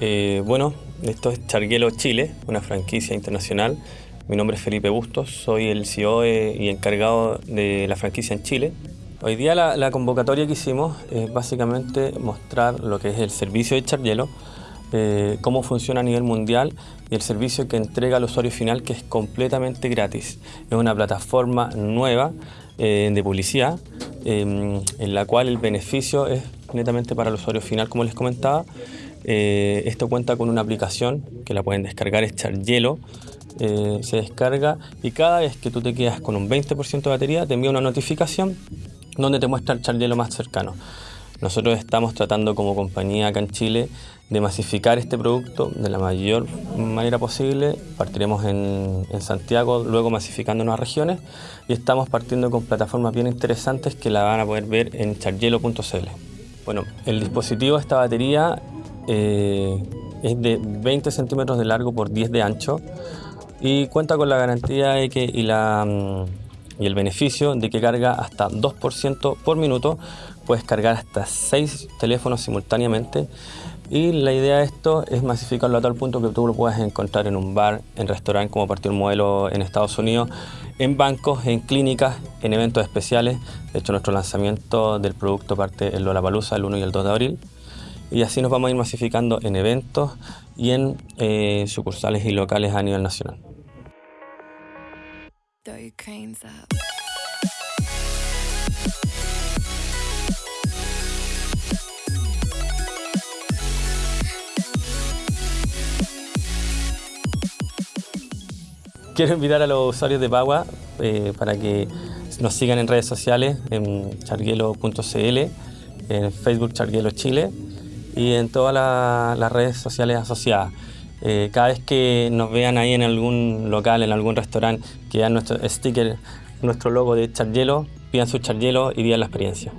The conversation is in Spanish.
bueno, esto es Charguelo Chile, una franquicia internacional. Mi nombre es Felipe Bustos, soy el CEO y encargado de la franquicia en Chile. Hoy día la, convocatoria que hicimos es básicamente mostrar lo que es el servicio de Charguelo, eh, cómo funciona a nivel mundial y el servicio que entrega al usuario final que es completamente gratis. Es una plataforma nueva eh, de publicidad en la cual el beneficio es netamente para el usuario final, como les comentaba. Eh, esto cuenta con una aplicación que la pueden descargar, es Chargelo. Eh, se descarga y cada vez que tú te quedas con un 20% de batería te envía una notificación donde te muestra el Chargelo más cercano. Nosotros estamos tratando como compañía acá en Chile de masificar este producto de la mayor manera posible. Partiremos en, Santiago, luego masificando las regiones y estamos partiendo con plataformas bien interesantes que la van a poder ver en chargelo.cl. Bueno, el dispositivo, esta batería, eh, es de 20 centímetros de largo por 10 de ancho y cuenta con la garantía que, y, la, mm, y el beneficio de que carga hasta 2% por minuto. Puedes cargar hasta 6 teléfonos simultáneamente y la idea de esto es masificarlo a tal punto que tú lo puedas encontrar en un bar, en restaurante, como partió un modelo en Estados Unidos, en bancos, en clínicas, en eventos especiales. De hecho, nuestro lanzamiento del producto parte en Lollapalooza el 1 y el 2 de abril. Y así nos vamos a ir masificando en eventos y en eh, sucursales y locales a nivel nacional. Quiero invitar a los usuarios de Pagua eh, para que nos sigan en redes sociales, en charguelo.cl, en Facebook Charguelo Chile y en todas las redes sociales asociadas. Eh, cada vez que nos vean ahí en algún local, en algún restaurante, que vean nuestro sticker, nuestro logo de Charguelo, pidan su Charguelo y vivan la experiencia.